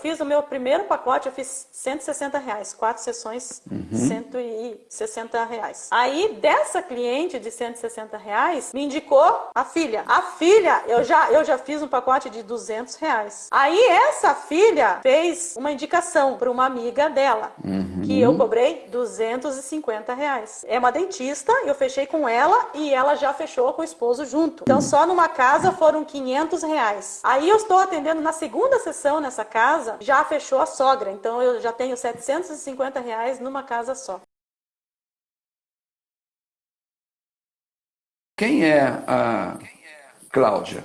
fiz o meu primeiro pacote, eu fiz 160 reais, quatro sessões, uhum. 160 reais. Aí, dessa cliente de 160 reais, me indicou a filha. A filha, eu já, eu já fiz um pacote de 200 reais. Aí, essa filha fez uma indicação para uma amiga dela, uhum. que eu cobrei 250 reais. É uma dentista, eu fechei com ela e ela já fechou com o esposo junto. Então, só numa casa foram 500 reais. Aí, eu estou atendendo na segunda sessão nessa casa, já fechou a sogra. Então, eu já tenho 750 reais numa casa só. Quem é a Cláudia?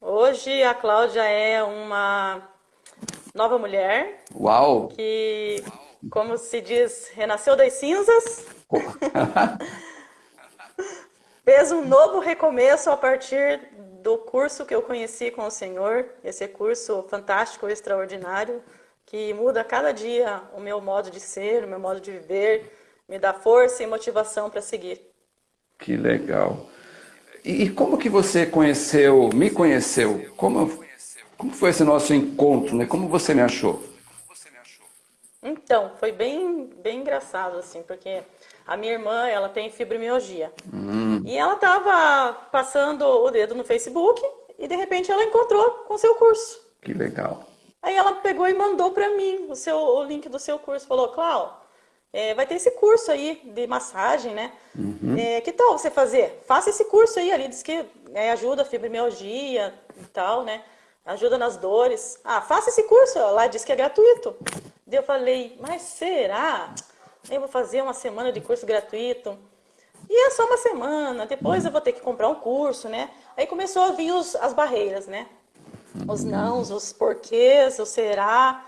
Hoje a Cláudia é uma nova mulher. Uau! Que, como se diz, renasceu das cinzas. Fez um novo recomeço a partir do curso que eu conheci com o Senhor, esse curso fantástico, extraordinário, que muda cada dia o meu modo de ser, o meu modo de viver, me dá força e motivação para seguir. Que legal. E como que você conheceu, me conheceu? Como, como foi esse nosso encontro, né? Como você me achou? Então, foi bem, bem engraçado, assim, porque a minha irmã, ela tem fibromialgia. Hum. E ela estava passando o dedo no Facebook e, de repente, ela encontrou com o seu curso. Que legal. Aí ela pegou e mandou para mim o, seu, o link do seu curso. Falou, Clau, é, vai ter esse curso aí de massagem, né? Uhum. É, que tal você fazer? Faça esse curso aí, ali diz que é, ajuda a fibromialgia e tal, né? Ajuda nas dores. Ah, faça esse curso, lá diz que é gratuito. Daí eu falei, mas será? Eu vou fazer uma semana de curso gratuito. E é só uma semana, depois eu vou ter que comprar um curso, né? Aí começou a vir os, as barreiras, né? Os nãos, os porquês, o será.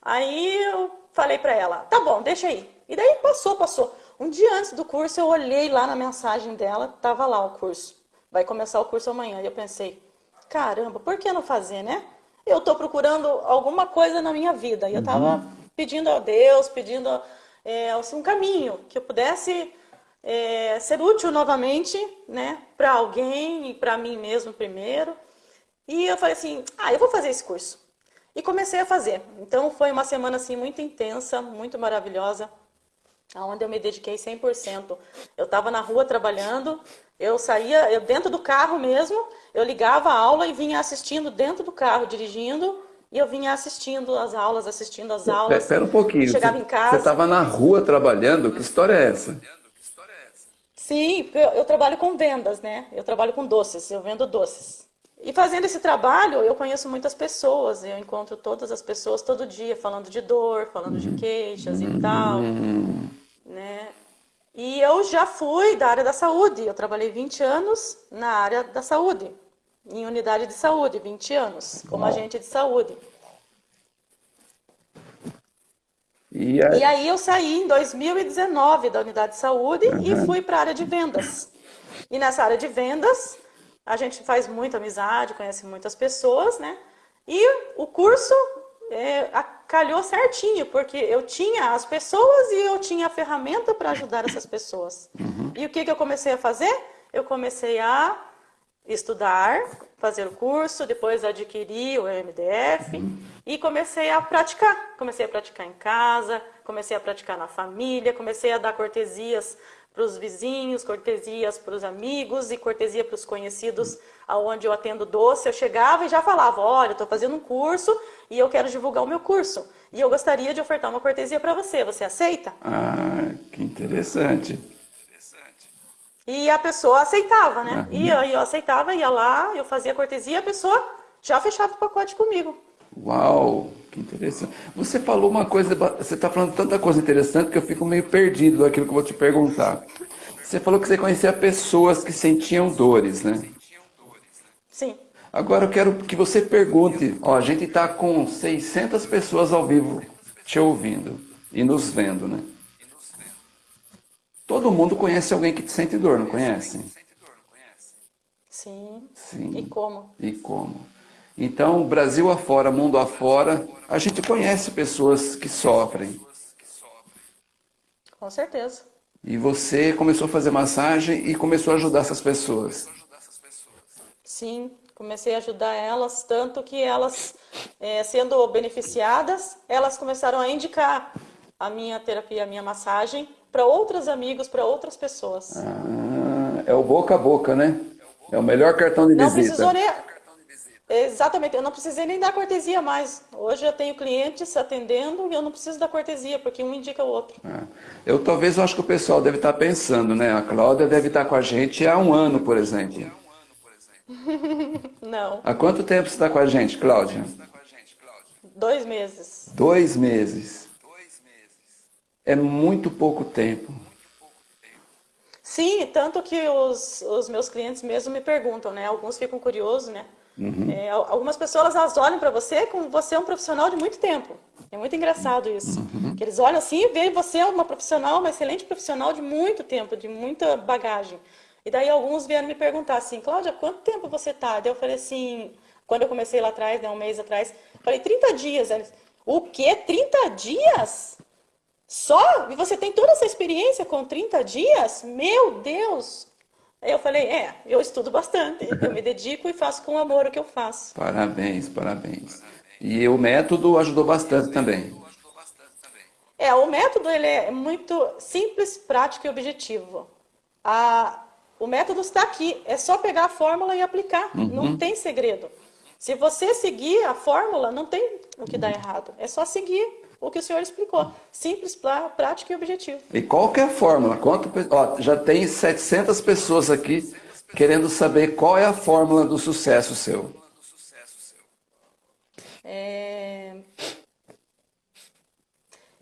Aí eu falei para ela, tá bom, deixa aí. E daí passou, passou. Um dia antes do curso, eu olhei lá na mensagem dela, tava lá o curso. Vai começar o curso amanhã. E eu pensei, caramba, por que não fazer, né? Eu tô procurando alguma coisa na minha vida. E eu tava uhum. pedindo a Deus, pedindo é, um caminho que eu pudesse é, ser útil novamente, né? Para alguém e para mim mesmo primeiro. E eu falei assim, ah, eu vou fazer esse curso. E comecei a fazer. Então foi uma semana assim muito intensa, muito maravilhosa onde eu me dediquei 100%. Eu estava na rua trabalhando, eu saía, eu dentro do carro mesmo, eu ligava a aula e vinha assistindo dentro do carro, dirigindo, e eu vinha assistindo as aulas, assistindo as aulas. Espera um pouquinho. Chegava você, em casa. Você estava na rua trabalhando? Que história é essa? Sim, eu, eu trabalho com vendas, né? Eu trabalho com doces, eu vendo doces. E fazendo esse trabalho, eu conheço muitas pessoas, eu encontro todas as pessoas todo dia falando de dor, falando de queixas e tal, né? E eu já fui da área da saúde, eu trabalhei 20 anos na área da saúde, em unidade de saúde, 20 anos, como agente de saúde. E aí... e aí eu saí em 2019 da unidade de saúde uhum. e fui para a área de vendas. E nessa área de vendas, a gente faz muita amizade, conhece muitas pessoas, né? E o curso é, calhou certinho, porque eu tinha as pessoas e eu tinha a ferramenta para ajudar essas pessoas. Uhum. E o que, que eu comecei a fazer? Eu comecei a estudar, fazer o curso, depois adquiri o MDF e comecei a praticar. Comecei a praticar em casa, comecei a praticar na família, comecei a dar cortesias para os vizinhos, cortesias para os amigos e cortesia para os conhecidos aonde eu atendo doce. Eu chegava e já falava, olha, estou fazendo um curso e eu quero divulgar o meu curso. E eu gostaria de ofertar uma cortesia para você. Você aceita? Ah, que interessante. E a pessoa aceitava, né? E eu, eu aceitava, ia lá, eu fazia cortesia e a pessoa já fechava o pacote comigo. Uau, que interessante. Você falou uma coisa, você está falando tanta coisa interessante que eu fico meio perdido daquilo que eu vou te perguntar. Você falou que você conhecia pessoas que sentiam dores, né? Sim. Agora eu quero que você pergunte, ó, a gente está com 600 pessoas ao vivo te ouvindo e nos vendo, né? Todo mundo conhece alguém que sente dor, não conhece? Sim. Sim. E como? E como? Então, Brasil afora, mundo afora, a gente conhece pessoas que sofrem. Com certeza. E você começou a fazer massagem e começou a ajudar essas pessoas. Sim, Comecei a ajudar elas, tanto que elas, é, sendo beneficiadas, elas começaram a indicar a minha terapia, a minha massagem, para outros amigos, para outras pessoas. Ah, é o boca a boca, né? É o melhor cartão de não visita. Precisou nem... Exatamente, eu não precisei nem dar cortesia mais. Hoje eu tenho clientes atendendo e eu não preciso da cortesia, porque um indica o outro. Ah, eu talvez eu acho que o pessoal deve estar pensando, né? A Cláudia deve estar com a gente há um ano, por exemplo. não. Há quanto tempo você está com a gente, Cláudia? Dois meses. Dois meses. É muito pouco tempo. Sim, tanto que os, os meus clientes mesmo me perguntam, né? Alguns ficam curiosos, né? Uhum. É, algumas pessoas elas olham para você como você é um profissional de muito tempo. É muito engraçado isso. Uhum. Que eles olham assim e veem você uma profissional, uma excelente profissional de muito tempo, de muita bagagem. E daí alguns vieram me perguntar assim, Cláudia, quanto tempo você tá? Daí eu falei assim, quando eu comecei lá atrás, né, um mês atrás, falei 30 dias. Eles, o quê? 30 dias? Só? E você tem toda essa experiência com 30 dias? Meu Deus! Eu falei, é, eu estudo bastante, eu me dedico e faço com amor o que eu faço. Parabéns, parabéns. E o método ajudou bastante também. É, o método ele é muito simples, prático e objetivo. A, o método está aqui, é só pegar a fórmula e aplicar, uhum. não tem segredo. Se você seguir a fórmula, não tem o que dar errado, é só seguir o que o senhor explicou. Simples, prático e objetivo. E qual que é a fórmula? Quanto, ó, já tem 700 pessoas aqui querendo saber qual é a fórmula do sucesso seu. É...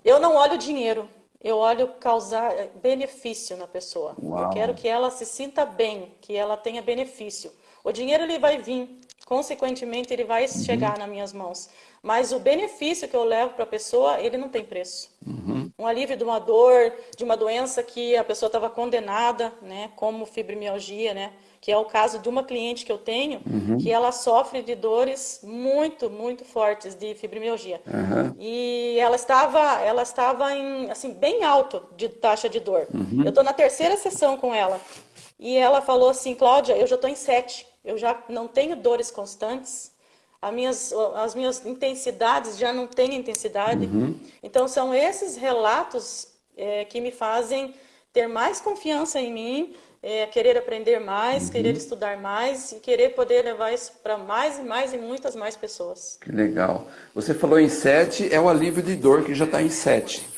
Eu não olho dinheiro, eu olho causar benefício na pessoa. Uau. Eu quero que ela se sinta bem, que ela tenha benefício. O dinheiro ele vai vir, consequentemente ele vai uhum. chegar nas minhas mãos. Mas o benefício que eu levo para a pessoa, ele não tem preço. Uhum. Um alívio de uma dor, de uma doença que a pessoa estava condenada, né, como fibromialgia, né, que é o caso de uma cliente que eu tenho, uhum. que ela sofre de dores muito, muito fortes de fibromialgia. Uhum. E ela estava, ela estava em, assim, bem alto de taxa de dor. Uhum. Eu estou na terceira sessão com ela. E ela falou assim, Cláudia, eu já estou em sete. Eu já não tenho dores constantes as minhas, as minhas intensidades já não têm intensidade. Uhum. Então, são esses relatos é, que me fazem ter mais confiança em mim, é, querer aprender mais, uhum. querer estudar mais e querer poder levar isso para mais e mais e muitas mais pessoas. Que legal. Você falou em sete, é o alívio de dor que já está em sete.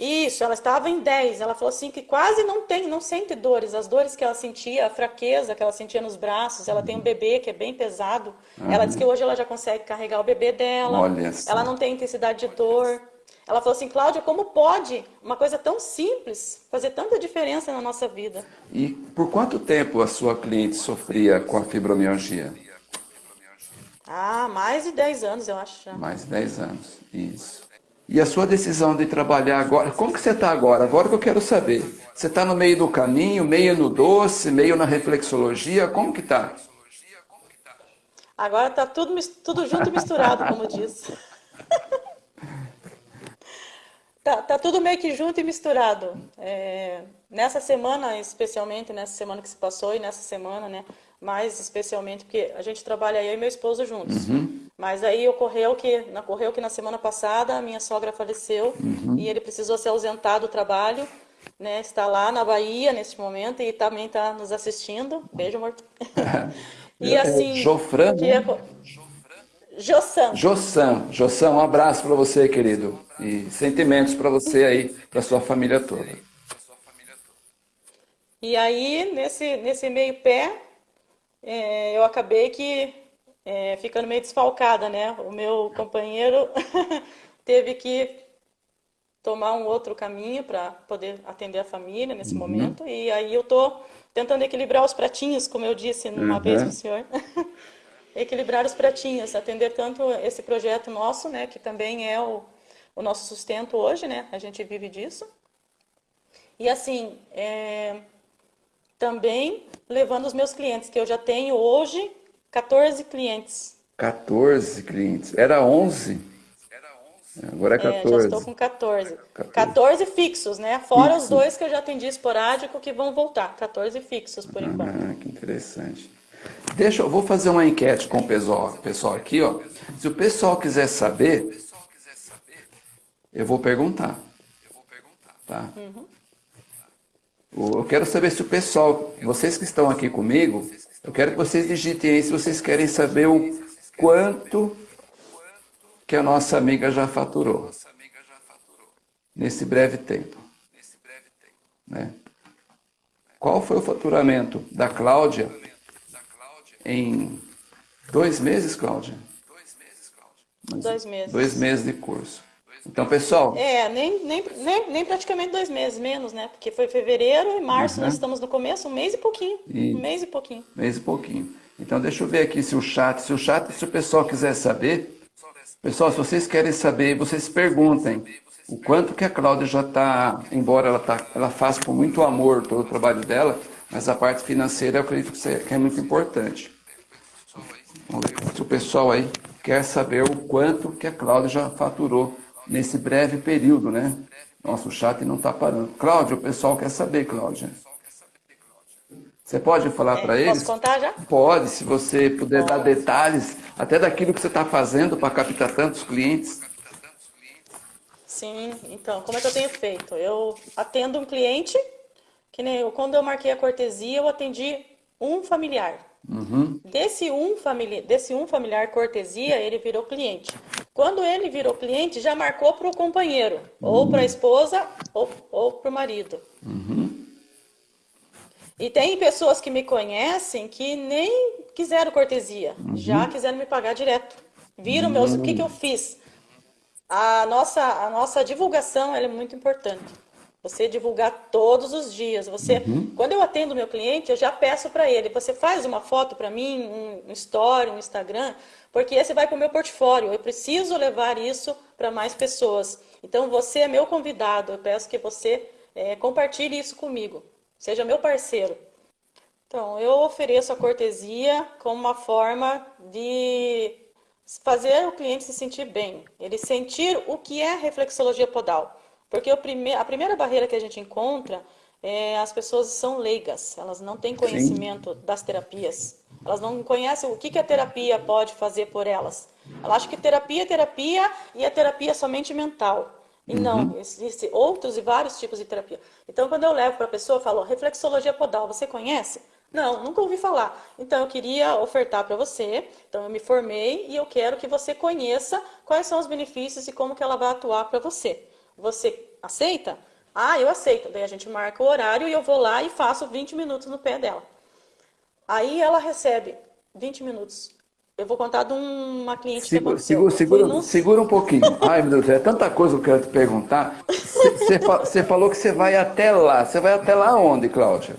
Isso, ela estava em 10. Ela falou assim que quase não tem, não sente dores. As dores que ela sentia, a fraqueza que ela sentia nos braços. Ela tem um bebê que é bem pesado. Uhum. Ela disse que hoje ela já consegue carregar o bebê dela. Olha ela não tem intensidade de dor. Ela falou assim, Cláudia, como pode uma coisa tão simples fazer tanta diferença na nossa vida? E por quanto tempo a sua cliente sofria com a fibromialgia? Ah, mais de 10 anos, eu acho. Já. Mais de 10 anos, isso. E a sua decisão de trabalhar agora, como que você está agora? Agora que eu quero saber. Você está no meio do caminho, meio no doce, meio na reflexologia, como que está? Agora está tudo, tudo junto e misturado, como diz. tá, tá tudo meio que junto e misturado. É, nessa semana, especialmente, nessa semana que se passou e nessa semana, né? Mais especialmente porque a gente trabalha eu e meu esposo juntos. Uhum. Mas aí ocorreu que, ocorreu que na semana passada a minha sogra faleceu uhum. e ele precisou se ausentar do trabalho, né? Está lá na Bahia neste momento e também está nos assistindo. Beijo, amor. e assim, Jofran, que é... Jossan. Jossan, Jossan, um abraço para você, querido. E sentimentos para você aí, para sua família toda. E aí, nesse, nesse meio pé, é, eu acabei que é, ficando meio desfalcada, né? O meu companheiro teve que tomar um outro caminho para poder atender a família nesse uhum. momento. E aí eu tô tentando equilibrar os pratinhos, como eu disse numa uhum. vez para o senhor. equilibrar os pratinhos, atender tanto esse projeto nosso, né, que também é o, o nosso sustento hoje, né? A gente vive disso. E assim, é, também levando os meus clientes, que eu já tenho hoje 14 clientes. 14 clientes. Era 11? Agora é 14. É, já estou com 14. 14, 14 fixos, né? Fora Fixo. os dois que eu já atendi esporádico que vão voltar. 14 fixos por ah, enquanto. que interessante. Deixa, eu vou fazer uma enquete com o pessoal, pessoal aqui, ó. Se o pessoal quiser saber, eu vou perguntar. Tá? Uhum. Eu quero saber se o pessoal, vocês que estão aqui comigo, eu quero que vocês digitem aí se vocês querem saber o quanto que a nossa amiga já faturou nesse breve tempo. Né? Qual foi o faturamento da Cláudia em dois meses, Cláudia? Dois meses. Dois meses de curso. Então, pessoal... É, nem, nem, nem, nem praticamente dois meses, menos, né? Porque foi fevereiro e março, uhum. nós estamos no começo, um mês e pouquinho. E... Um mês e pouquinho. Mês e pouquinho. Então, deixa eu ver aqui se o chat, se o chat, se o pessoal quiser saber... Pessoal, se vocês querem saber, vocês perguntem o quanto que a Cláudia já está, embora ela, tá, ela faça com muito amor todo o trabalho dela, mas a parte financeira eu acredito que é muito importante. Vamos ver se o pessoal aí quer saber o quanto que a Cláudia já faturou nesse breve período, né? Nosso chat não está parando. Cláudia, o pessoal quer saber, Cláudia. Você pode falar é, para eles? Posso contar já? Pode, se você puder pode. dar detalhes, até daquilo que você está fazendo para captar tantos clientes. Sim, então, como é que eu tenho feito? Eu atendo um cliente, que nem eu, quando eu marquei a cortesia, eu atendi um familiar. Uhum. Desse, um famili desse um familiar cortesia, ele virou cliente. Quando ele virou cliente, já marcou para o companheiro, uhum. ou para a esposa, ou, ou para o marido. Uhum. E tem pessoas que me conhecem que nem quiseram cortesia, uhum. já quiseram me pagar direto. Viram meus, o que, que eu fiz? A nossa, a nossa divulgação é muito importante. Você divulgar todos os dias. Você, uhum. quando eu atendo meu cliente, eu já peço para ele, você faz uma foto para mim, um, um story, um Instagram, porque esse vai para o meu portfólio. Eu preciso levar isso para mais pessoas. Então você é meu convidado. Eu peço que você é, compartilhe isso comigo. Seja meu parceiro. Então, eu ofereço a cortesia como uma forma de fazer o cliente se sentir bem, ele sentir o que é reflexologia podal. Porque prime a primeira barreira que a gente encontra é as pessoas são leigas, elas não têm conhecimento Sim. das terapias. Elas não conhecem o que, que a terapia pode fazer por elas. Elas acham que terapia é terapia e a terapia é somente mental. E uhum. não, existem outros e vários tipos de terapia. Então, quando eu levo para a pessoa, eu falo, reflexologia podal, você conhece? Não, nunca ouvi falar. Então, eu queria ofertar para você. Então, eu me formei e eu quero que você conheça quais são os benefícios e como que ela vai atuar para você. Você aceita? Ah, eu aceito. Daí a gente marca o horário e eu vou lá e faço 20 minutos no pé dela. Aí ela recebe 20 minutos. Eu vou contar de uma cliente segura, que. Segura, segura, segura um pouquinho. Ai, meu Deus, é tanta coisa que eu quero te perguntar. Você falou que você vai até lá. Você vai até lá onde, Cláudia?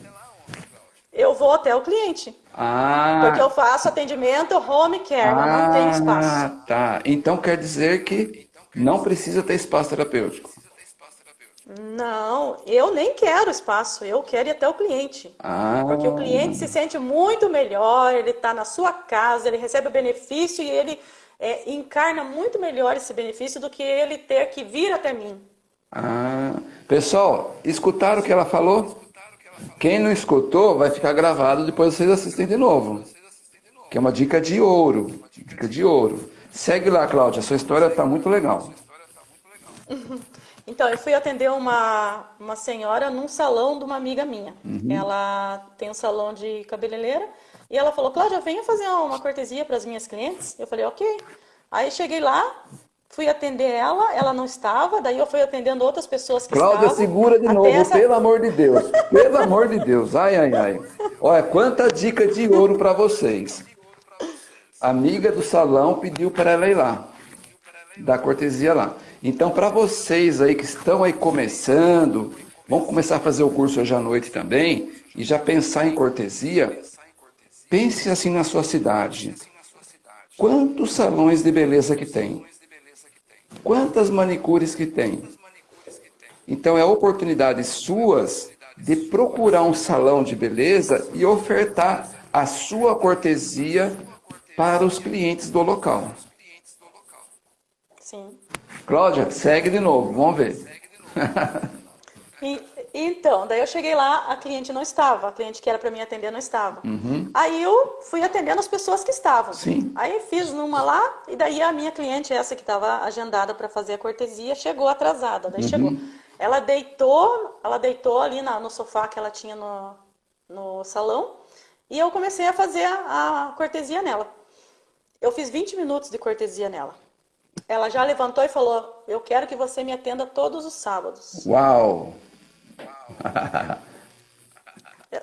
Eu vou até o cliente. Ah. Porque eu faço atendimento home care, ah, não tem espaço. Ah, tá. Então quer dizer que não precisa ter espaço terapêutico. Não, eu nem quero espaço, eu quero ir até o cliente. Ah. Porque o cliente se sente muito melhor, ele está na sua casa, ele recebe o benefício e ele é, encarna muito melhor esse benefício do que ele ter que vir até mim. Ah. Pessoal, escutaram o que ela falou? Quem não escutou, vai ficar gravado, depois vocês assistem de novo. Que é uma dica de ouro. Dica de ouro. Segue lá, Cláudia, sua história está muito legal. Então, eu fui atender uma, uma senhora num salão de uma amiga minha. Uhum. Ela tem um salão de cabeleireira. E ela falou, Cláudia, venha fazer uma cortesia para as minhas clientes. Eu falei, ok. Aí cheguei lá, Fui atender ela, ela não estava, daí eu fui atendendo outras pessoas que Cláudia, estavam. segura de novo, essa... pelo amor de Deus. Pelo amor de Deus. Ai, ai, ai. Olha, quanta dica de ouro para vocês. Amiga do salão pediu para ela ir lá. Dar cortesia lá. Então, para vocês aí que estão aí começando, vão começar a fazer o curso hoje à noite também, e já pensar em cortesia, pense assim na sua cidade. Quantos salões de beleza que tem? Quantas manicures que tem? Então é oportunidades suas de procurar um salão de beleza e ofertar a sua cortesia para os clientes do local. Sim. Cláudia, segue de novo, vamos ver. e, Então, daí eu cheguei lá, a cliente não estava, a cliente que era para mim atender não estava. Uhum. Aí eu fui atendendo as pessoas que estavam. Sim. Aí fiz numa lá, e daí a minha cliente, essa que estava agendada para fazer a cortesia, chegou atrasada. Daí uhum. chegou. Ela deitou, ela deitou ali na, no sofá que ela tinha no, no salão, e eu comecei a fazer a, a cortesia nela. Eu fiz 20 minutos de cortesia nela. Ela já levantou e falou: Eu quero que você me atenda todos os sábados. Uau!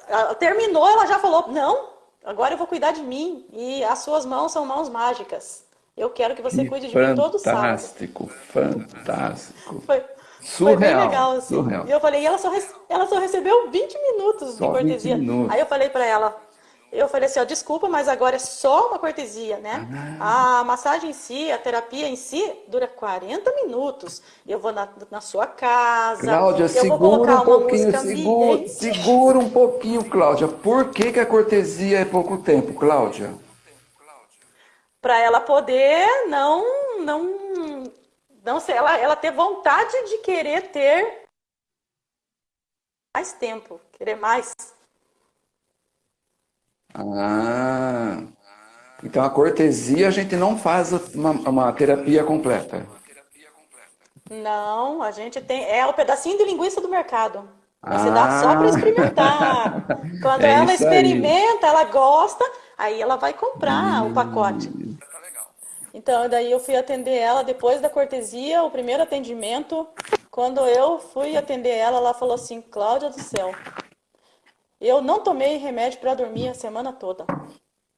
ela terminou, ela já falou: Não, agora eu vou cuidar de mim. E as suas mãos são mãos mágicas. Eu quero que você que cuide de mim todos os sábados. Fantástico, fantástico. Foi, Surreal, foi bem legal, assim. Surreal. E eu falei, e ela só, ela só recebeu 20 minutos Só de cortesia. 20 minutos. Aí eu falei para ela, eu falei assim, ó, desculpa, mas agora é só uma cortesia, né? Ah. A massagem em si, a terapia em si, dura 40 minutos. Eu vou na, na sua casa, Cláudia, eu vou segura colocar um uma pouquinho, música segura, ambiente. segura um pouquinho, Cláudia. Por que, que a cortesia é pouco tempo, Cláudia? Para ela poder não, não, não sei, ela, ela ter vontade de querer ter mais tempo, querer mais. Ah, então a cortesia a gente não faz uma, uma terapia completa. Não, a gente tem. É o pedacinho de linguiça do mercado. Você Ah. dá só para experimentar. Quando É ela isso aí. experimenta, ela gosta, aí ela vai comprar o pacote. Então, daí eu fui atender ela depois da cortesia, o primeiro atendimento. Quando eu fui atender ela, ela falou assim: Cláudia do céu, eu não tomei remédio para dormir a semana toda.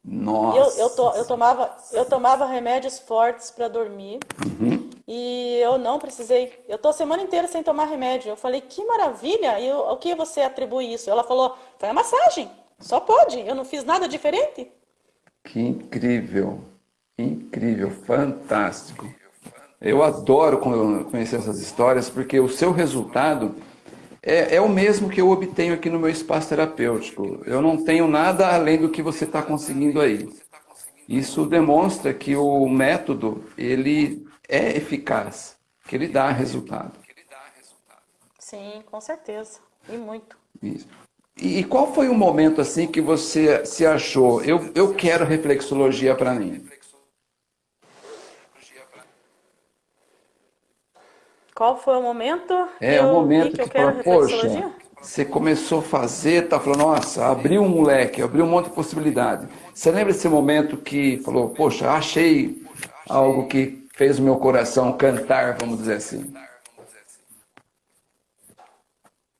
Nossa. Eu, eu, to- eu tomava, eu tomava remédios fortes para dormir e eu não precisei. Eu tô a semana inteira sem tomar remédio. Eu falei, que maravilha! E o que você atribui isso? Ela falou, foi a massagem. Só pode. Eu não fiz nada diferente. Que incrível, incrível, fantástico. Eu adoro con- conhecer essas histórias porque o seu resultado é, é o mesmo que eu obtenho aqui no meu espaço terapêutico. Eu não tenho nada além do que você está conseguindo aí. Isso demonstra que o método ele é eficaz, que ele dá resultado. Sim, com certeza. E muito. Isso. E, qual foi o momento assim que você se achou? Eu, eu quero reflexologia para mim. Qual foi o momento É que o eu momento que eu que quero fala, poxa, você começou a fazer, tá falando, nossa, abriu um moleque, abriu um monte de possibilidade. Você lembra desse momento que falou, poxa, achei algo que fez o meu coração cantar, vamos dizer assim?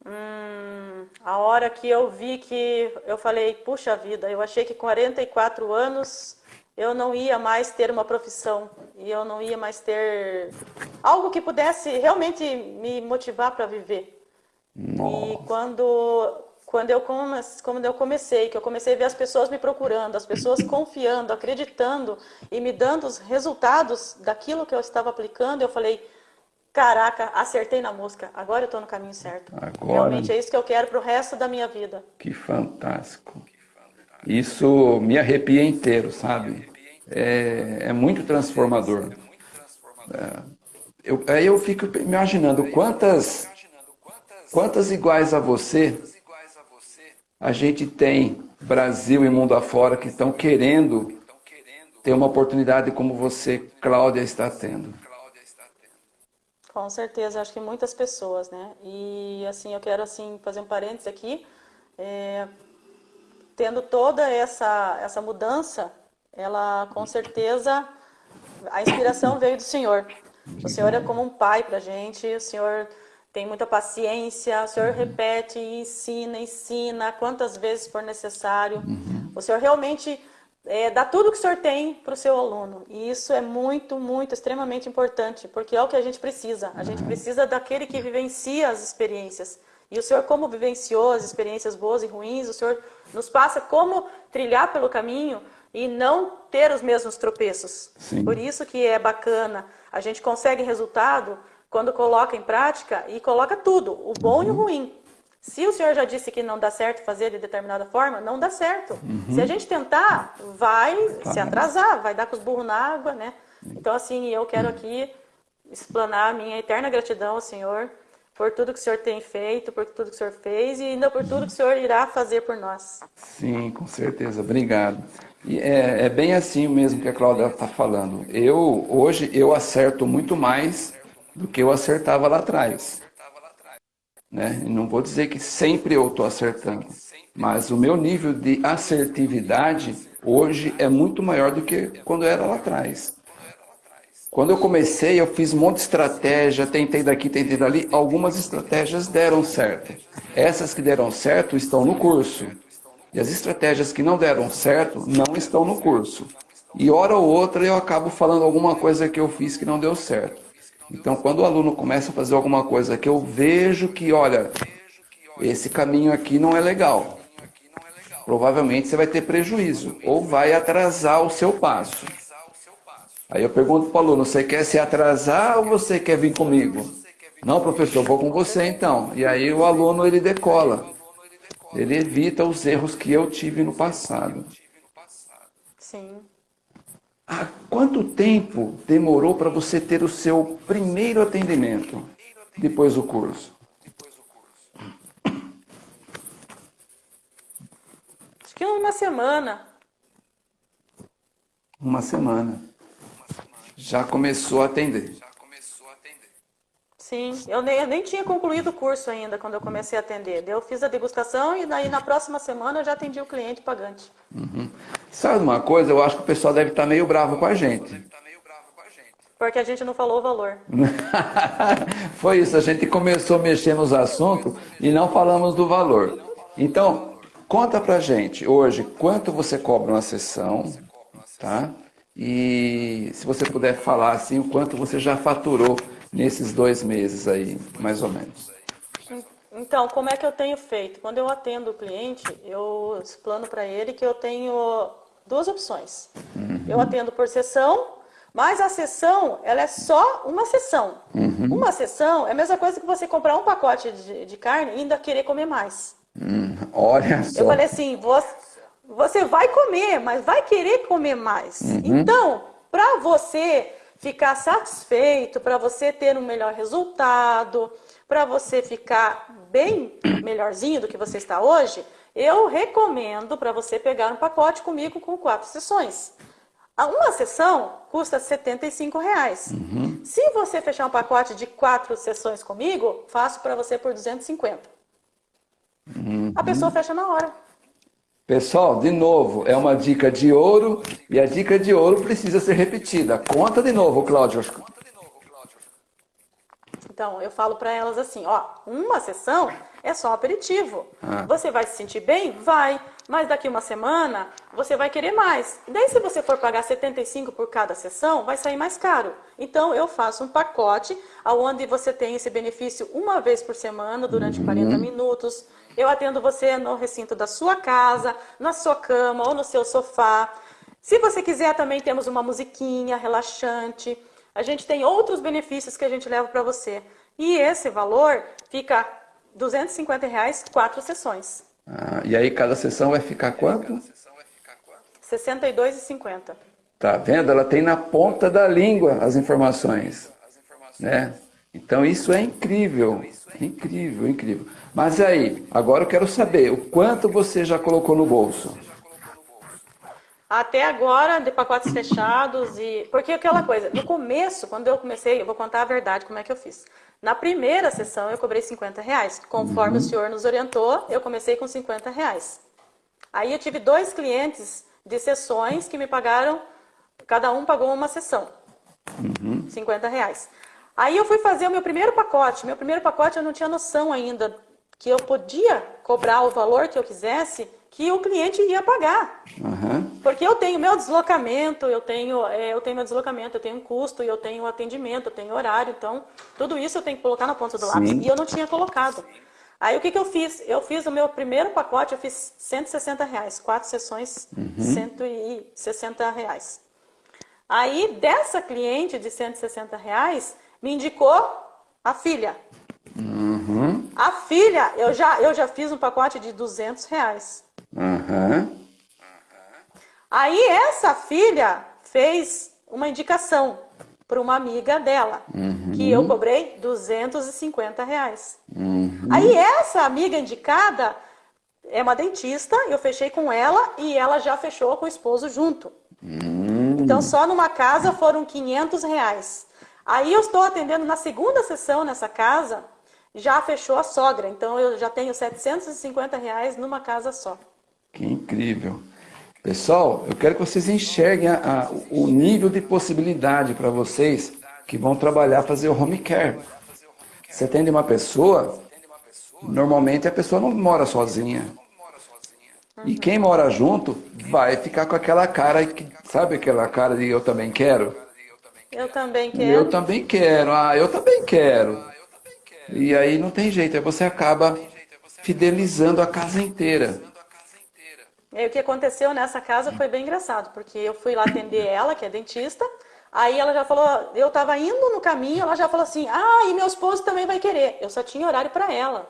Hum, a hora que eu vi que eu falei, puxa vida, eu achei que com 44 anos eu não ia mais ter uma profissão e eu não ia mais ter algo que pudesse realmente me motivar para viver. E Nossa, quando quando eu quando eu comecei, que eu comecei a ver as pessoas me procurando, as pessoas confiando, acreditando e me dando os resultados daquilo que eu estava aplicando, eu falei, caraca, acertei na música. Agora eu estou no caminho certo. Agora- Realmente é isso que eu quero para o resto da minha vida. que fantástico. Isso me arrepia inteiro, sabe? É, é muito transformador. É, eu, aí eu fico imaginando quantas, quantas iguais a você a gente tem, Brasil e mundo afora, que estão querendo ter uma oportunidade como você, Cláudia, está tendo. Com certeza, acho que muitas pessoas, né? E assim, eu quero assim fazer um parênteses aqui, é, tendo toda essa essa mudança, ela com certeza a inspiração veio do Senhor. O Senhor é como um pai para gente, o Senhor tem muita paciência, o Senhor repete, ensina, ensina quantas vezes for necessário. O Senhor realmente é, dá tudo que o Senhor tem para o seu aluno. E isso é muito, muito, extremamente importante, porque é o que a gente precisa. A gente precisa daquele que vivencia as experiências. E o Senhor, como vivenciou as experiências boas e ruins, o Senhor nos passa como trilhar pelo caminho e não ter os mesmos tropeços. Sim. Por isso que é bacana. A gente consegue resultado quando coloca em prática e coloca tudo, o bom e o ruim. Se o senhor já disse que não dá certo fazer de determinada forma, não dá certo. Se a gente tentar, vai se atrasar, vai dar com os burros na água, né? Então, assim, eu quero aqui explanar a minha eterna gratidão ao Senhor por tudo que o Senhor tem feito, por tudo que o Senhor fez e ainda por tudo que o Senhor irá fazer por nós. Sim, com certeza. Obrigado. É, é bem assim mesmo que a Cláudia está falando. Eu, hoje, eu acerto muito mais do que eu acertava lá atrás. Né? Não vou dizer que sempre eu estou acertando, mas o meu nível de assertividade hoje é muito maior do que quando era lá atrás. Quando eu comecei, eu fiz um monte de estratégia, tentei daqui, tentei dali. Algumas estratégias deram certo. Essas que deram certo estão no curso. E as estratégias que não deram certo não estão no curso. E hora ou outra eu acabo falando alguma coisa que eu fiz que não deu certo. Então, quando o aluno começa a fazer alguma coisa que eu vejo que, olha, esse caminho aqui não é legal, provavelmente você vai ter prejuízo ou vai atrasar o seu passo. Aí eu pergunto para o aluno, você quer se atrasar ou você quer vir comigo? Não, professor, vou com você então. E aí o aluno ele decola. Ele evita os erros que eu tive no passado. Sim. Há quanto tempo demorou para você ter o seu primeiro atendimento depois do curso? Acho que uma semana. Uma semana já começou a atender. Sim, eu nem, eu nem tinha concluído o curso ainda quando eu comecei a atender. Eu fiz a degustação e daí na próxima semana eu já atendi o cliente pagante. Uhum. Sabe uma coisa? Eu acho que o pessoal deve estar meio bravo com a gente. Porque a gente não falou o valor. Foi isso, a gente começou a mexer nos assuntos e não falamos do valor. Então, conta pra gente hoje quanto você cobra uma sessão, tá? E se você puder falar assim, o quanto você já faturou nesses dois meses aí, mais ou menos. Então, como é que eu tenho feito? Quando eu atendo o cliente, eu explano para ele que eu tenho duas opções. Uhum. Eu atendo por sessão, mas a sessão, ela é só uma sessão. Uhum. Uma sessão é a mesma coisa que você comprar um pacote de, de carne e ainda querer comer mais. Uhum. Olha só. Eu falei assim, você você vai comer, mas vai querer comer mais. Uhum. Então, para você ficar satisfeito, para você ter um melhor resultado, para você ficar bem melhorzinho do que você está hoje, eu recomendo para você pegar um pacote comigo com quatro sessões. Uma sessão custa 75 reais. Uhum. Se você fechar um pacote de quatro sessões comigo, faço para você por 250. Uhum. A pessoa fecha na hora. Pessoal, de novo, é uma dica de ouro e a dica de ouro precisa ser repetida. Conta de novo, Cláudio. Então, eu falo para elas assim, ó, uma sessão é só um aperitivo. Ah. Você vai se sentir bem? Vai. Mas daqui uma semana, você vai querer mais. Daí, se você for pagar 75 por cada sessão, vai sair mais caro. Então, eu faço um pacote onde você tem esse benefício uma vez por semana, durante uhum. 40 minutos. Eu atendo você no recinto da sua casa, na sua cama ou no seu sofá. Se você quiser, também temos uma musiquinha relaxante. A gente tem outros benefícios que a gente leva para você. E esse valor fica 250 reais, quatro sessões. Ah, e aí cada sessão vai ficar quanto? R$ 62,50. Tá vendo? Ela tem na ponta da língua as informações. Né? Então isso é incrível. Incrível, incrível. Mas aí, agora eu quero saber, o quanto você já colocou no bolso? Até agora, de pacotes fechados e... Porque aquela coisa, no começo, quando eu comecei, eu vou contar a verdade como é que eu fiz. Na primeira sessão, eu cobrei 50 reais. Conforme uhum. o senhor nos orientou, eu comecei com 50 reais. Aí eu tive dois clientes de sessões que me pagaram, cada um pagou uma sessão. Uhum. 50 reais. Aí eu fui fazer o meu primeiro pacote. Meu primeiro pacote eu não tinha noção ainda que eu podia cobrar o valor que eu quisesse, que o cliente ia pagar. Uhum. Porque eu tenho meu deslocamento, eu tenho, é, eu tenho meu deslocamento, eu tenho um custo, eu tenho atendimento, eu tenho horário, então tudo isso eu tenho que colocar na ponta do lápis. E eu não tinha colocado. Aí o que, que eu fiz? Eu fiz o meu primeiro pacote, eu fiz 160 reais, quatro sessões, uhum. 160 reais. Aí dessa cliente de 160 reais, me indicou a filha. Uhum. A filha, eu já, eu já fiz um pacote de 200 reais. Uhum. Aí essa filha fez uma indicação. para uma amiga dela, Uhum. que eu cobrei 250 reais. Uhum. Aí essa amiga indicada é uma dentista, eu fechei com ela e ela já fechou com o esposo junto. Uhum. Então só numa casa foram 500 reais. Aí eu estou atendendo na segunda sessão nessa casa, já fechou a sogra. Então eu já tenho 750 reais numa casa só. Que incrível. Pessoal, eu quero que vocês enxerguem a- a- o nível de possibilidade para vocês que vão trabalhar, fazer o home care. Você atende uma pessoa, normalmente a pessoa não mora sozinha. E quem mora junto vai ficar com aquela cara, que, sabe aquela cara de eu também quero? Eu também Eu quero. também quero, ah, eu também quero. E aí não tem jeito, aí você acaba fidelizando a casa inteira. E aí, o que aconteceu nessa casa foi bem engraçado, porque eu fui lá atender ela, que é dentista, aí ela já falou, eu estava indo no caminho, ela já falou assim, ah, e meu esposo também vai querer. Eu só tinha horário para ela.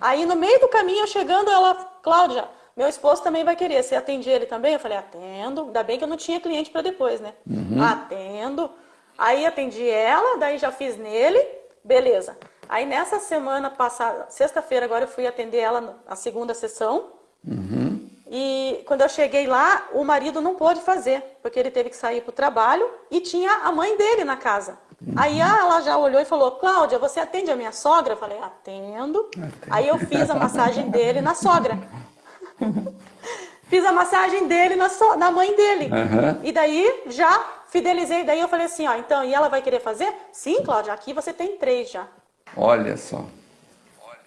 Aí no meio do caminho, eu chegando, ela, Cláudia, meu esposo também vai querer. Você atende ele também? Eu falei, atendo. Ainda bem que eu não tinha cliente para depois, né? Atendo. Aí atendi ela, daí já fiz nele, beleza. Aí nessa semana passada, sexta-feira agora eu fui atender ela a segunda sessão. E quando eu cheguei lá, o marido não pôde fazer, porque ele teve que sair para o trabalho e tinha a mãe dele na casa. Aí ah, ela já olhou e falou, Cláudia, você atende a minha sogra? Eu falei, atendo. Aí eu fiz a massagem dele na sogra. fiz a massagem dele na, so- na mãe dele. Aham. E daí já fidelizei. Daí eu falei assim, ó, então, e ela vai querer fazer? Sim, Cláudia, aqui você tem três já. Olha só.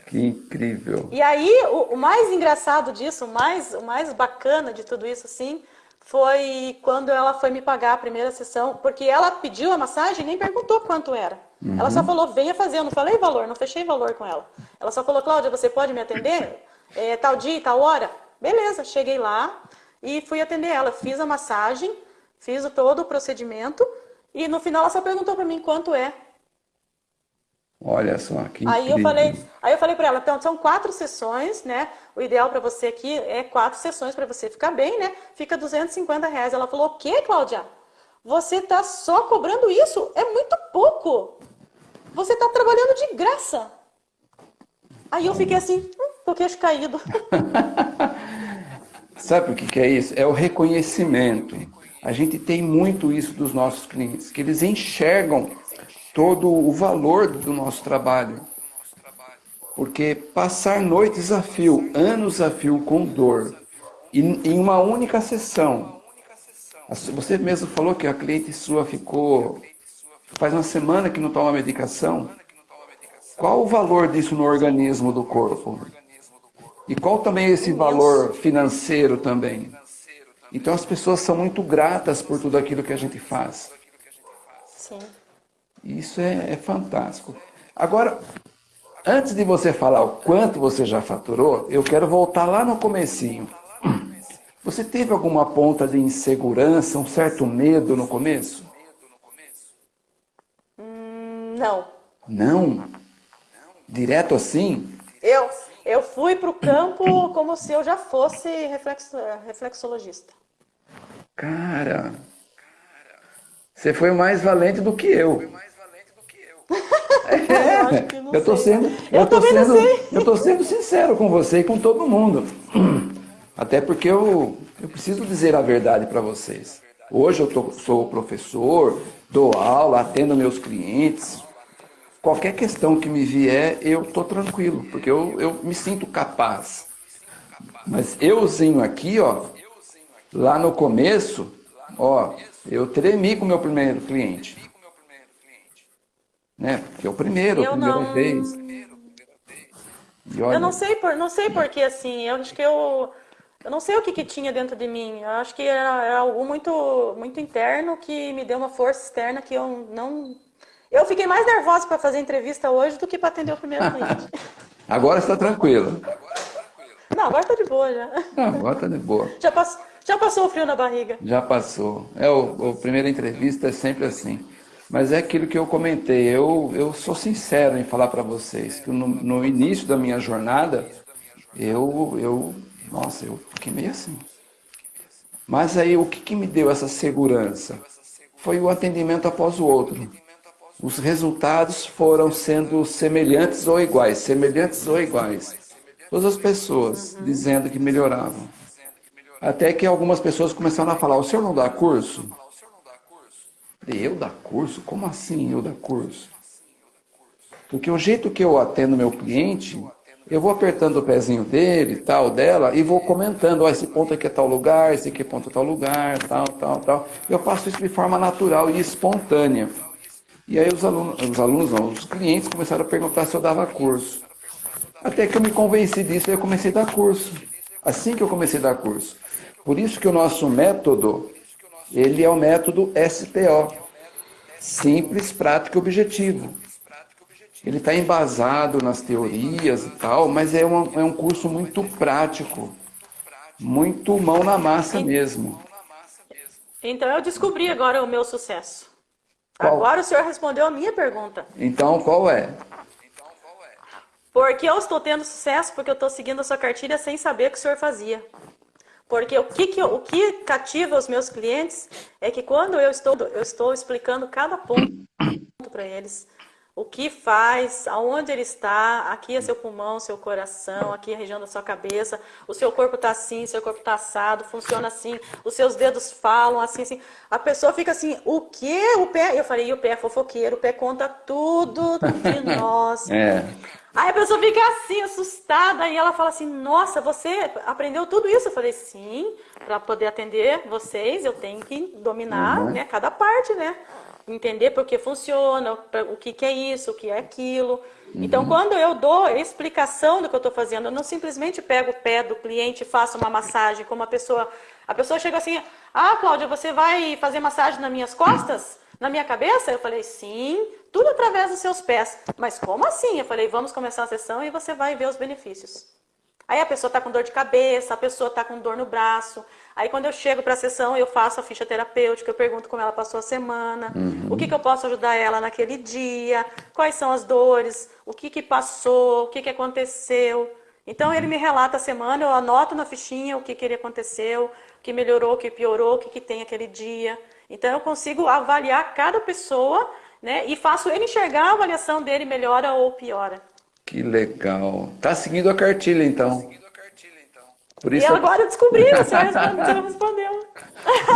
Que incrível. E aí, o, o mais engraçado disso, o mais, o mais bacana de tudo isso, assim, foi quando ela foi me pagar a primeira sessão, porque ela pediu a massagem e nem perguntou quanto era. Ela só falou, venha fazer. Eu não falei valor, não fechei valor com ela. Ela só falou, Cláudia, você pode me atender? É, tal dia, e tal hora? Beleza, cheguei lá e fui atender ela. Fiz a massagem, fiz todo o procedimento e no final ela só perguntou para mim quanto é. Olha só, que Aí eu incrível. falei, aí eu falei para ela, então são quatro sessões, né? O ideal para você aqui é quatro sessões para você ficar bem, né? Fica 250 reais. Ela falou, o quê, Cláudia? Você tá só cobrando isso? É muito pouco. Você tá trabalhando de graça. Aí eu fiquei assim, hum, com o queixo caído. Sabe o que é isso? É o reconhecimento. A gente tem muito isso dos nossos clientes, que eles enxergam todo o valor do nosso trabalho. Porque passar noites a fio, anos a fio com dor, em uma única sessão. Você mesmo falou que a cliente sua ficou faz uma semana que não toma medicação. Qual o valor disso no organismo do corpo? E qual também é esse valor financeiro também? Então as pessoas são muito gratas por tudo aquilo que a gente faz. Sim. Isso é, é fantástico. Agora, antes de você falar o quanto você já faturou, eu quero voltar lá no comecinho. Você teve alguma ponta de insegurança, um certo medo no começo? Hum, Não. Não? Direto assim? Eu, eu fui pro campo como se eu já fosse reflexo, reflexologista. Cara, você foi mais valente do que eu. É, Eu eu tô sei. sendo, Eu eu tô sendo, eu tô sendo sincero com você e com todo mundo. Até porque eu, eu preciso dizer a verdade para vocês. Hoje eu tô- sou professor, dou aula, atendo meus clientes. Qualquer questão que me vier, eu tô tranquilo, porque eu, eu me sinto capaz. Mas euzinho aqui, ó, lá no começo, ó, eu tremi com o meu primeiro cliente. Né? Porque é o primeiro, a primeira não- vez. Olha, Eu não sei por, não sei porque assim, eu acho que eu eu não sei o que, que tinha dentro de mim. Eu acho que era, era algo muito muito interno que me deu uma força externa que eu não eu fiquei mais nervosa para fazer entrevista hoje do que para atender o primeiro cliente. Agora está tranquilo. Não, agora tá de boa já. Não, agora está de boa. Já passou, já passou o frio na barriga. Já passou. É, o, o primeira entrevista é sempre assim. Mas é aquilo que eu comentei. Eu, eu sou sincero em falar para vocês que no, no início da minha jornada, eu, eu, nossa, eu fiquei meio assim. Mas aí o que, que me deu essa segurança? foi o atendimento após o outro. Os resultados foram sendo semelhantes ou iguais, semelhantes ou iguais. Todas as pessoas dizendo que melhoravam. Até que algumas pessoas começaram a falar, o senhor não dá curso? Eu dar curso? Como assim eu dar curso? Porque o jeito que eu atendo meu cliente, eu vou apertando o pezinho dele, tal, dela, e vou comentando, ó, esse ponto aqui é tal lugar, esse aqui é ponto é tal lugar, tal, tal, tal. Eu faço isso de forma natural e espontânea. E aí os alunos, os alunos não, os clientes começaram a perguntar se eu dava curso. Até que eu me convenci disso e eu comecei a dar curso. Assim que eu comecei a dar curso. Por isso que o nosso método, ele é o método SPO. Simples, prático e objetivo. Ele está embasado nas teorias e tal, mas é, uma, é um curso muito prático, muito mão na massa mesmo. Então eu descobri agora o meu sucesso. Qual? Agora o senhor respondeu a minha pergunta. Então qual é? Porque eu estou tendo sucesso porque eu estou seguindo a sua cartilha sem saber o que o senhor fazia. Porque o que, que, o que cativa os meus clientes é que quando eu estou, eu estou explicando cada ponto para eles, o que faz, aonde ele está, aqui é seu pulmão, seu coração, aqui é a região da sua cabeça, o seu corpo está assim, seu corpo está assado, funciona assim, os seus dedos falam assim, assim. A pessoa fica assim, o que? O pé? Eu falei, e o pé é fofoqueiro, o pé conta tudo de nós. É. Aí a pessoa fica assim, assustada, e ela fala assim, nossa, você aprendeu tudo isso? Eu falei, sim, para poder atender vocês, eu tenho que dominar uhum. né, cada parte, né? Entender por que funciona, o que, que é isso, o que é aquilo. Uhum. Então, quando eu dou explicação do que eu estou fazendo, eu não simplesmente pego o pé do cliente e faço uma massagem, como a pessoa... A pessoa chega assim, ah, Cláudia, você vai fazer massagem nas minhas costas? Na minha cabeça? Eu falei, sim, tudo através dos seus pés. Mas como assim? Eu falei, vamos começar a sessão e você vai ver os benefícios. Aí a pessoa está com dor de cabeça, a pessoa está com dor no braço, Aí quando eu chego para a sessão, eu faço a ficha terapêutica, eu pergunto como ela passou a semana, uhum. o que, que eu posso ajudar ela naquele dia, quais são as dores, o que, que passou, o que, que aconteceu. Então ele me relata a semana, eu anoto na fichinha o que, que ele aconteceu, o que melhorou, o que piorou, o que, que tem aquele dia. Então eu consigo avaliar cada pessoa né, e faço ele enxergar a avaliação dele melhora ou piora. Que legal. Tá seguindo a cartilha então. Por isso e agora eu descobri, você respondeu.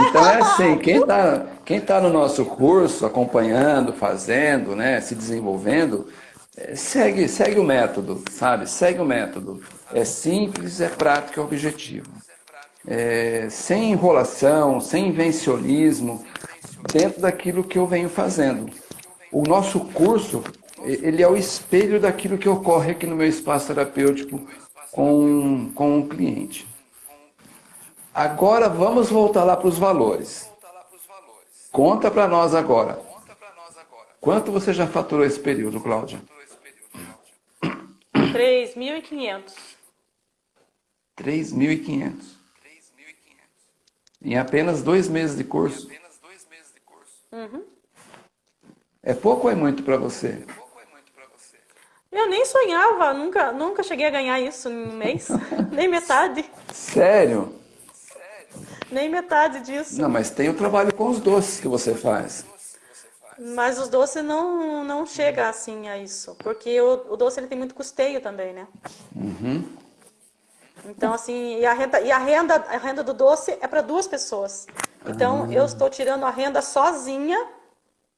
Então é assim, quem está quem tá no nosso curso, acompanhando, fazendo, né, se desenvolvendo, é, segue, segue o método, sabe? Segue o método. É simples, é prático, é objetivo. É, sem enrolação, sem invencionismo, dentro daquilo que eu venho fazendo. O nosso curso, ele é o espelho daquilo que ocorre aqui no meu espaço terapêutico com, com o cliente. Agora vamos voltar lá para os valores. Conta para nós agora. Quanto você já faturou esse período, Cláudia? 3.500. 3.500. Em apenas dois meses de curso? Uhum. É pouco ou é muito para você? Eu nem sonhava, nunca, nunca cheguei a ganhar isso em um mês, nem metade. Sério? Nem metade disso. Não, mas tem o trabalho com os doces que você faz. Mas os doces não, não chega assim a isso, porque o, o doce ele tem muito custeio também, né? Uhum. Então, assim, e a renda, e a renda, a renda do doce é para duas pessoas. Então, uhum. eu estou tirando a renda sozinha,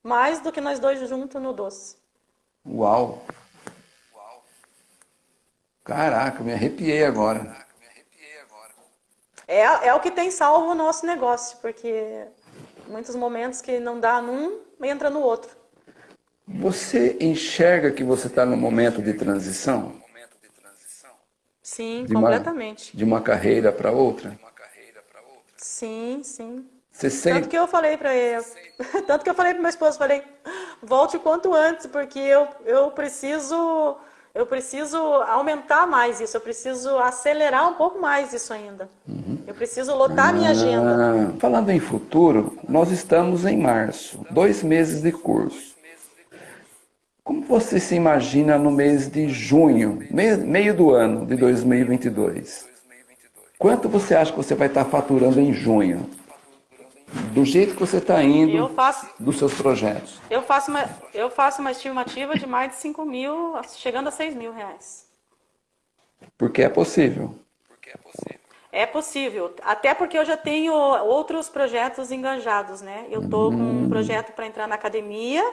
mais do que nós dois juntos no doce. Uau! Caraca, me arrepiei agora. É, é o que tem salvo o nosso negócio, porque muitos momentos que não dá num, entra no outro. Você enxerga que você está no momento de transição? Sim, de completamente. Uma, de uma carreira para outra? Sim, sim. Você sente... Tanto que eu falei para ele, tanto que eu falei para meu esposo, falei, volte o quanto antes, porque eu, eu preciso eu preciso aumentar mais isso, eu preciso acelerar um pouco mais isso ainda. Uhum. Eu preciso lotar a minha agenda. Ah, falando em futuro, nós estamos em março, dois meses de curso. Como você se imagina no mês de junho, meio do ano de 2022? Quanto você acha que você vai estar faturando em junho? Do jeito que você está indo eu faço, dos seus projetos? Eu faço, uma, eu faço uma estimativa de mais de 5 mil, chegando a 6 mil reais. Porque é possível. Porque é possível. É possível, até porque eu já tenho outros projetos enganjados, né? Eu estou com um hum. projeto para entrar na academia,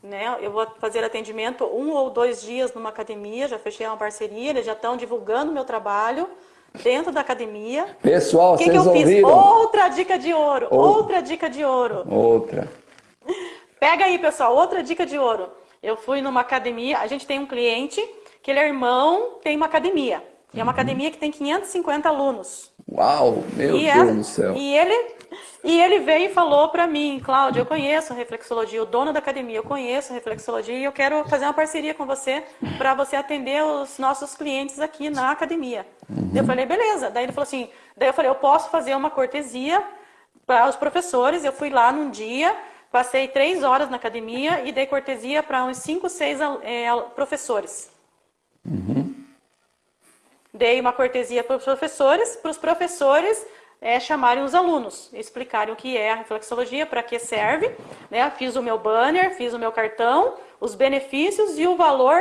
né? Eu vou fazer atendimento um ou dois dias numa academia, já fechei uma parceria, eles já estão divulgando meu trabalho dentro da academia. Pessoal, que vocês que eu ouviram? fiz? Outra dica de ouro, outra dica de ouro. Outra. Pega aí, pessoal, outra dica de ouro. Eu fui numa academia, a gente tem um cliente que ele é irmão, tem uma academia. E é uma uhum. academia que tem 550 alunos. Uau, meu e Deus do céu. E ele, e ele veio e falou para mim, Cláudio, eu conheço a reflexologia, o dono da academia, eu conheço a reflexologia e eu quero fazer uma parceria com você para você atender os nossos clientes aqui na academia. Uhum. Eu falei, beleza. Daí ele falou assim, daí eu falei, eu posso fazer uma cortesia para os professores. Eu fui lá num dia, passei três horas na academia e dei cortesia para uns cinco, seis é, professores. Uhum. Dei uma cortesia para os professores, para os professores é, chamarem os alunos, explicarem o que é a reflexologia, para que serve. Né? Fiz o meu banner, fiz o meu cartão, os benefícios e o valor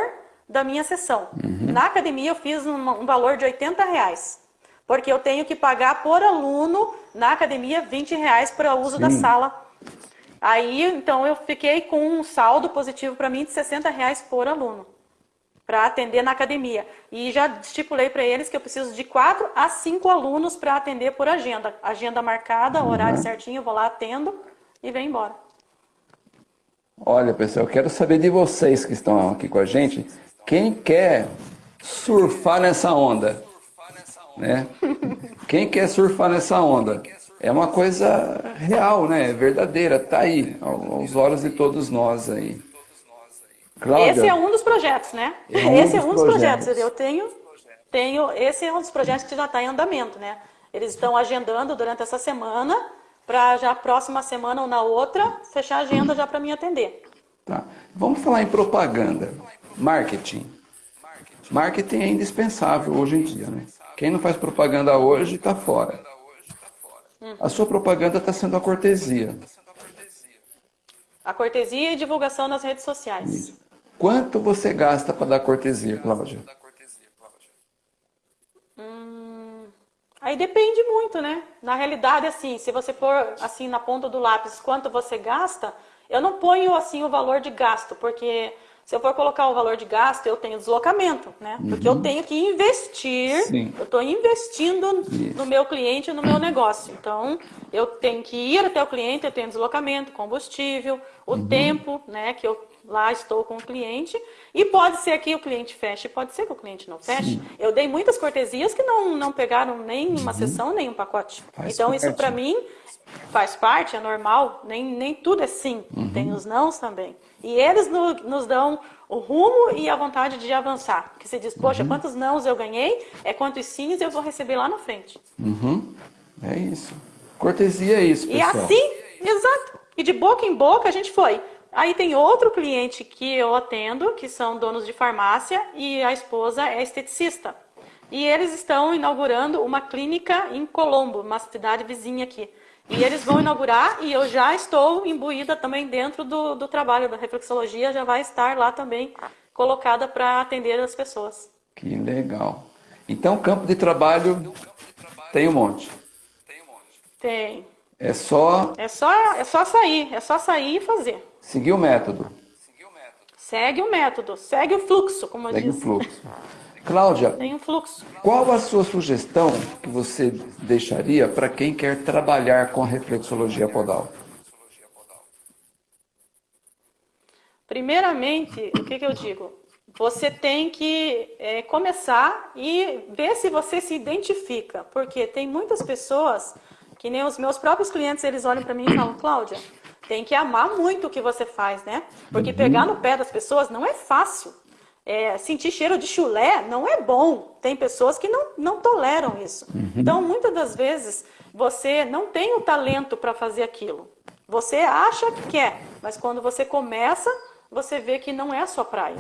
da minha sessão. Uhum. Na academia eu fiz um, um, valor de 80 reais, porque eu tenho que pagar por aluno na academia 20 reais para o uso Sim. da sala. Aí, então, eu fiquei com um saldo positivo para mim de 60 reais por aluno para atender na academia. E já estipulei para eles que eu preciso de quatro a cinco alunos para atender por agenda. Agenda marcada, horário certinho, eu vou lá, atendo e venho embora. Olha, pessoal, eu quero saber de vocês que estão aqui com a gente, quem quer surfar nessa onda? Né? Quem quer surfar nessa onda? É uma coisa real, né? É verdadeira, tá aí, aos olhos de todos nós aí. Cláudia, esse é um dos projetos, né? É um esse é um dos projetos. projetos. Eu tenho, tenho, esse é um dos projetos que já está em andamento, né? Eles estão agendando durante essa semana para já próxima semana ou na outra fechar a agenda já para mim atender. Tá. Vamos falar em propaganda, marketing. Marketing é indispensável hoje em dia, né? Quem não faz propaganda hoje está fora. A sua propaganda está sendo a cortesia. A cortesia e divulgação nas redes sociais. Isso. Quanto você gasta para dar cortesia, Cláudia? Hum, aí depende muito, né? Na realidade, assim, se você pôr assim na ponta do lápis quanto você gasta, eu não ponho assim o valor de gasto, porque se eu for colocar o valor de gasto, eu tenho deslocamento, né? Porque uhum. eu tenho que investir, Sim. eu estou investindo Isso. no meu cliente, no meu negócio. Então, eu tenho que ir até o cliente, eu tenho deslocamento, combustível, o uhum. tempo, né? Que eu lá estou com o cliente e pode ser que o cliente feche, pode ser que o cliente não feche. Sim. Eu dei muitas cortesias que não, não pegaram nem uma uhum. sessão, nem um pacote. Faz então parte. isso para mim faz parte, é normal, nem, nem tudo é sim, uhum. tem os nãos também. E eles no, nos dão o rumo e a vontade de avançar. Que você diz, poxa, uhum. quantos nãos eu ganhei, é quantos sims eu vou receber lá na frente. Uhum. É isso. Cortesia é isso, pessoal. E assim, exato. E de boca em boca a gente foi. Aí tem outro cliente que eu atendo, que são donos de farmácia, e a esposa é esteticista. E eles estão inaugurando uma clínica em Colombo, uma cidade vizinha aqui. E eles vão inaugurar e eu já estou imbuída também dentro do, do trabalho da reflexologia, já vai estar lá também colocada para atender as pessoas. Que legal. Então, campo de trabalho tem um monte. Tem. É só... É só, é só sair, é só sair e fazer. Seguir o método. Segue o método, segue o fluxo, como eu segue disse. Segue o fluxo. Cláudia, Tem um fluxo. qual a sua sugestão que você deixaria para quem quer trabalhar com a reflexologia podal? Primeiramente, o que, que eu digo? Você tem que é, começar e ver se você se identifica, porque tem muitas pessoas que nem os meus próprios clientes, eles olham para mim e falam, Cláudia, tem que amar muito o que você faz, né? Porque uhum. pegar no pé das pessoas não é fácil. É, sentir cheiro de chulé não é bom. Tem pessoas que não, não toleram isso. Uhum. Então, muitas das vezes, você não tem o talento para fazer aquilo. Você acha que quer, mas quando você começa, você vê que não é a sua praia.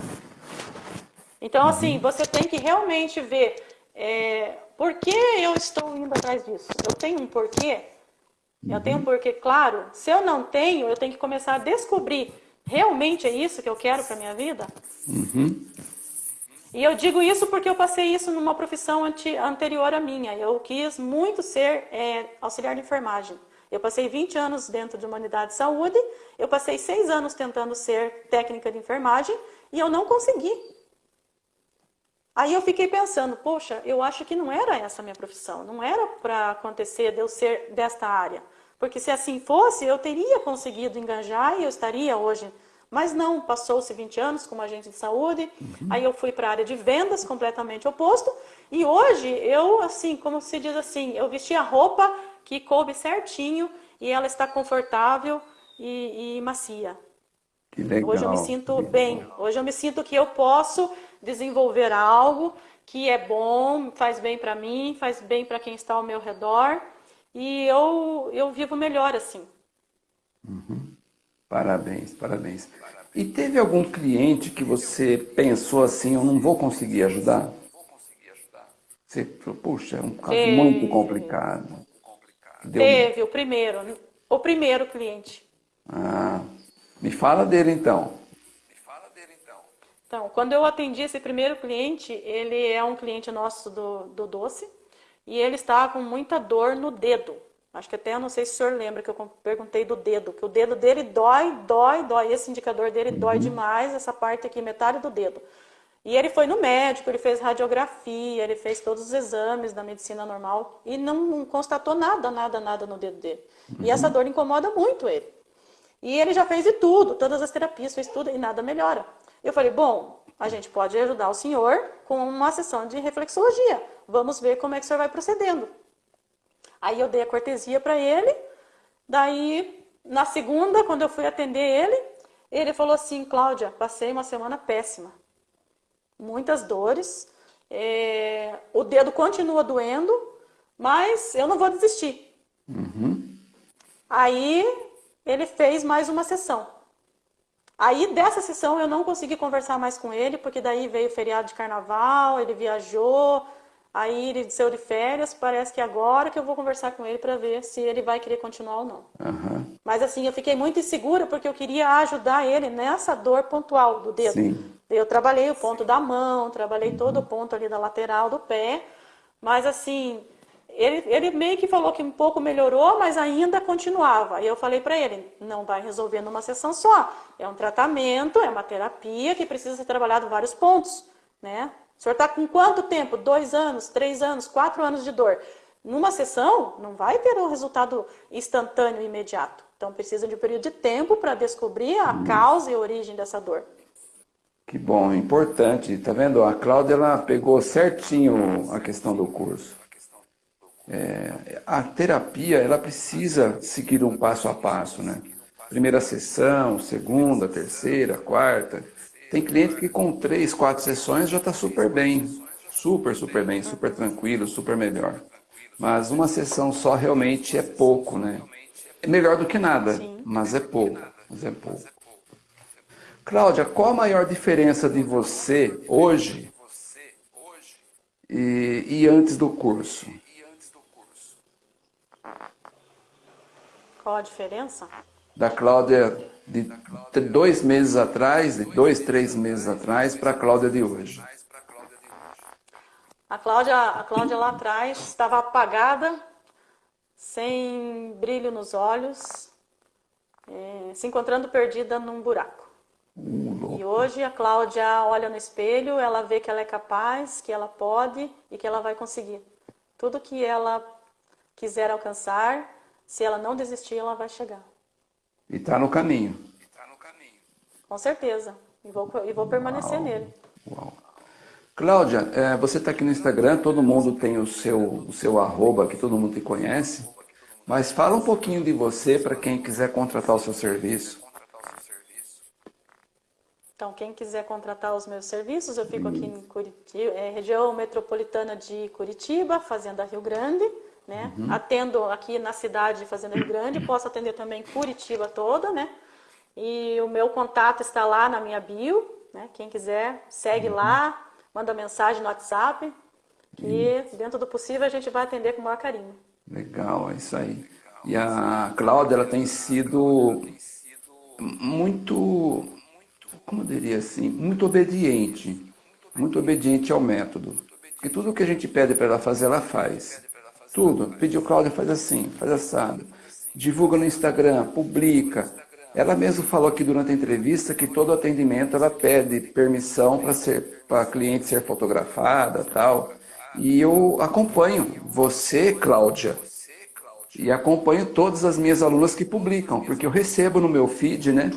Então, assim, uhum. você tem que realmente ver é, por que eu estou indo atrás disso. Eu tenho um porquê? Eu tenho porque, claro, se eu não tenho, eu tenho que começar a descobrir realmente é isso que eu quero para minha vida. Uhum. E eu digo isso porque eu passei isso numa profissão anterior à minha. Eu quis muito ser é, auxiliar de enfermagem. Eu passei 20 anos dentro de uma unidade de saúde, eu passei seis anos tentando ser técnica de enfermagem e eu não consegui. Aí eu fiquei pensando, poxa, eu acho que não era essa a minha profissão, não era para acontecer de eu ser desta área. Porque se assim fosse, eu teria conseguido enganjar e eu estaria hoje mas não, passou-se 20 anos como agente de saúde, uhum. aí eu fui para a área de vendas, completamente oposto, e hoje eu, assim, como se diz assim, eu vesti a roupa que coube certinho e ela está confortável e, e macia. Que legal. Hoje eu me sinto bem, hoje eu me sinto que eu posso desenvolver algo que é bom, faz bem para mim, faz bem para quem está ao meu redor, e eu, eu vivo melhor assim. Uhum. Parabéns, parabéns. E teve algum cliente que você pensou assim, eu não vou conseguir ajudar? Você falou, puxa, é um caso teve, muito complicado. Teve, o primeiro, o primeiro cliente. Ah, me fala dele então. Então, quando eu atendi esse primeiro cliente, ele é um cliente nosso do, do doce, e ele estava com muita dor no dedo. Acho que até, não sei se o senhor lembra que eu perguntei do dedo, que o dedo dele dói, dói, dói. Esse indicador dele uhum. dói demais, essa parte aqui, metade do dedo. E ele foi no médico, ele fez radiografia, ele fez todos os exames da medicina normal e não constatou nada, nada, nada no dedo dele. Uhum. E essa dor incomoda muito ele. E ele já fez de tudo, todas as terapias, fez tudo e nada melhora. Eu falei, bom, a gente pode ajudar o senhor com uma sessão de reflexologia. Vamos ver como é que o senhor vai procedendo. Aí eu dei a cortesia para ele. Daí, na segunda, quando eu fui atender ele, ele falou assim: Cláudia, passei uma semana péssima. Muitas dores. É, o dedo continua doendo, mas eu não vou desistir. Uhum. Aí ele fez mais uma sessão. Aí dessa sessão eu não consegui conversar mais com ele, porque daí veio o feriado de carnaval, ele viajou, Aí ele saiu de férias, parece que agora que eu vou conversar com ele para ver se ele vai querer continuar ou não. Uhum. Mas assim, eu fiquei muito insegura porque eu queria ajudar ele nessa dor pontual do dedo. Sim. Eu trabalhei o ponto da mão, trabalhei uhum. todo o ponto ali da lateral do pé, mas assim, ele, ele meio que falou que um pouco melhorou, mas ainda continuava. E eu falei para ele, não vai resolver numa sessão só. É um tratamento, é uma terapia que precisa ser trabalhado vários pontos, né? O senhor está com quanto tempo? Dois anos, três anos, quatro anos de dor. Numa sessão, não vai ter um resultado instantâneo e imediato. Então, precisa de um período de tempo para descobrir a causa e a origem dessa dor. Que bom, importante. Tá vendo? A Cláudia ela pegou certinho a questão do curso. É, a terapia ela precisa seguir um passo a passo, né? Primeira sessão, segunda, terceira, quarta. Tem cliente que com três, quatro sessões já está super bem, super, super bem, super tranquilo, super melhor. Mas uma sessão só realmente é pouco, né? É melhor do que nada, mas é pouco, mas é pouco. Cláudia, qual a maior diferença de você hoje e, e antes do curso? Qual a diferença? Da Cláudia de dois meses atrás, de dois, três meses atrás, para a Cláudia de hoje? A Cláudia, a Cláudia lá atrás estava apagada, sem brilho nos olhos, é, se encontrando perdida num buraco. E hoje a Cláudia olha no espelho, ela vê que ela é capaz, que ela pode e que ela vai conseguir. Tudo que ela quiser alcançar, se ela não desistir, ela vai chegar. E está no caminho. Com certeza. E vou, e vou permanecer Uau. nele. Uau. Cláudia, é, você está aqui no Instagram, todo mundo tem o seu, o seu arroba, que todo mundo te conhece. Mas fala um pouquinho de você para quem quiser contratar o seu serviço. Então, quem quiser contratar os meus serviços, eu fico aqui em Curitiba, é, região metropolitana de Curitiba, Fazenda Rio Grande. Né? Uhum. Atendo aqui na cidade de Fazenda Rio Grande, posso atender também Curitiba toda, né? E o meu contato está lá na minha bio, né? Quem quiser, segue uhum. lá, manda mensagem no WhatsApp, que uhum. dentro do possível a gente vai atender com o maior carinho. Legal, é isso aí. E a Cláudia, ela tem sido muito, como eu diria assim, muito obediente, muito obediente ao método. Porque tudo que a gente pede para ela fazer, ela faz. Tudo. Pediu, Cláudia, faz assim, faz assado. Divulga no Instagram, publica. Ela mesma falou aqui durante a entrevista que todo atendimento ela pede permissão para ser para a cliente ser fotografada tal. E eu acompanho você, Cláudia, e acompanho todas as minhas alunas que publicam, porque eu recebo no meu feed, né?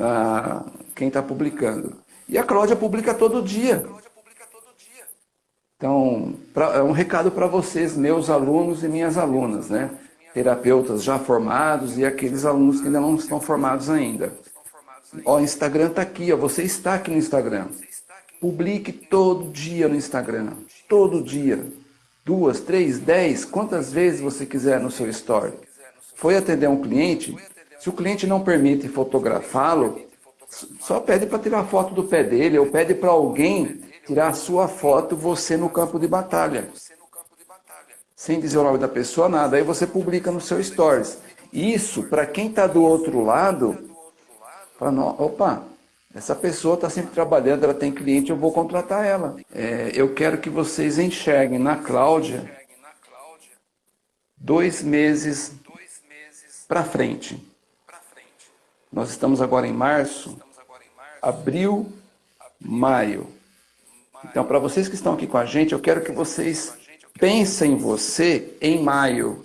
Ah, quem está publicando. E a Cláudia publica todo dia. Então, pra, é um recado para vocês, meus alunos e minhas alunas, né? Terapeutas já formados e aqueles alunos que ainda não estão formados ainda. Ó, o Instagram está aqui, ó, você está aqui no Instagram. Publique todo dia no Instagram, todo dia duas, três, dez, quantas vezes você quiser no seu story. Foi atender um cliente, se o cliente não permite fotografá-lo, só pede para tirar foto do pé dele, ou pede para alguém tirar a sua foto, você no campo de batalha. Sem dizer o nome da pessoa, nada. Aí você publica no seu stories. Isso, para quem está do outro lado, fala, opa, essa pessoa está sempre trabalhando, ela tem cliente, eu vou contratar ela. É, eu quero que vocês enxerguem na Cláudia dois meses para frente. Nós estamos agora em março, abril, maio. Então, para vocês que estão aqui com a gente, eu quero que vocês pensem em você em maio.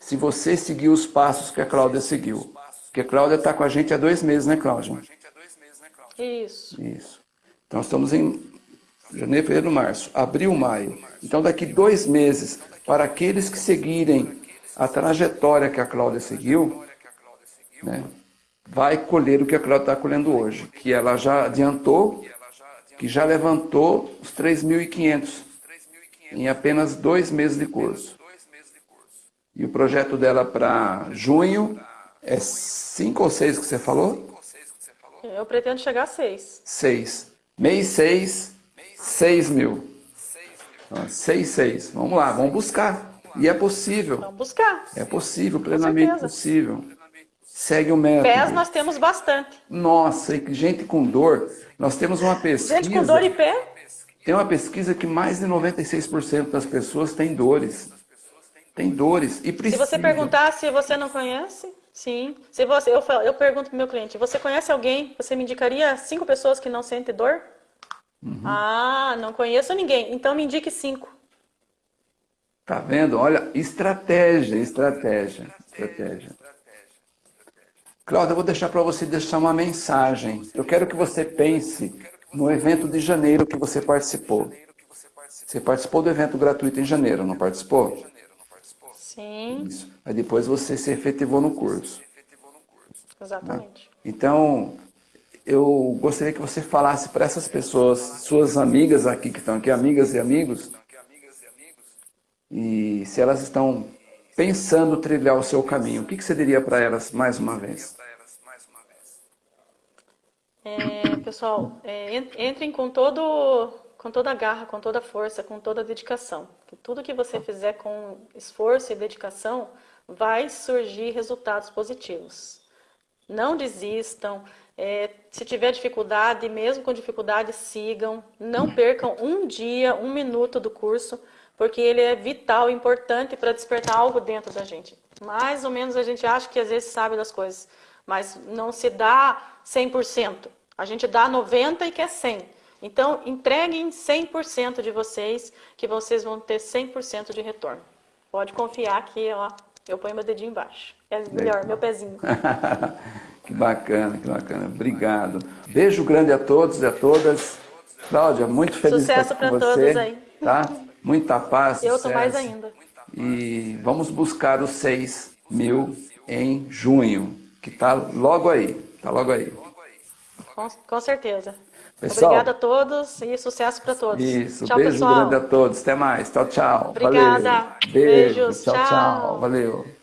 Se você seguir os passos que a Cláudia seguiu. Porque a Cláudia está com a gente há dois meses, né, Cláudia? Isso. Isso. Então, estamos em janeiro, fevereiro, março, abril, maio. Então, daqui dois meses, para aqueles que seguirem a trajetória que a Cláudia seguiu, né, vai colher o que a Cláudia está colhendo hoje, que ela já adiantou, que já levantou os 3.500 em apenas dois meses de curso. E o projeto dela para junho é cinco ou seis que você falou? Eu pretendo chegar a seis. Seis. Mês seis, seis mil. Então, seis, seis. Vamos lá, vamos buscar. E é possível. Vamos buscar. É possível, plenamente possível. Segue o método. Pés nós temos bastante. Nossa, e gente com dor. Nós temos uma pesquisa. Gente com dor e pé? Tem uma pesquisa que mais de 96% das pessoas têm dores. Tem dores e precisa. Se você perguntar se você não conhece, Sim. Se você, eu, eu pergunto para o meu cliente, você conhece alguém? Você me indicaria cinco pessoas que não sentem dor? Uhum. Ah, não conheço ninguém. Então me indique cinco. Tá vendo? Olha, estratégia, estratégia, estratégia. Cláudia, eu vou deixar para você deixar uma mensagem. Eu quero que você pense no evento de janeiro que você participou. Você participou do evento gratuito em janeiro, não participou? Sim. Isso. Aí depois você se efetivou no curso. Exatamente. Então, eu gostaria que você falasse para essas pessoas, suas amigas aqui que estão aqui, amigas e amigos, e se elas estão pensando trilhar o seu caminho, o que, que você diria para elas mais uma vez? É, pessoal, é, entrem com todo com toda a garra, com toda a força, com toda a dedicação. Que tudo que você fizer com esforço e dedicação vai surgir resultados positivos. Não desistam. É, se tiver dificuldade, mesmo com dificuldade, sigam. Não percam um dia, um minuto do curso, porque ele é vital, importante para despertar algo dentro da gente. Mais ou menos a gente acha que às vezes sabe das coisas, mas não se dá 100%. A gente dá 90% e quer 100%. Então, entreguem 100% de vocês, que vocês vão ter 100% de retorno. Pode confiar que ó, eu ponho meu dedinho embaixo. É melhor, meu pezinho. que bacana, que bacana. Obrigado. Beijo grande a todos e a todas. Cláudia, muito feliz Sucesso para todos aí. Tá? Muita paz, Eu estou mais ainda. E vamos buscar os 6 mil em junho, que está logo aí. Está logo aí. Com, com certeza. Pessoal, Obrigada a todos e sucesso para todos. Isso, tchau, beijo pessoal. grande a todos. Até mais. Tchau, tchau. Obrigada. Valeu. Beijo. Beijos. tchau. tchau. tchau. Valeu.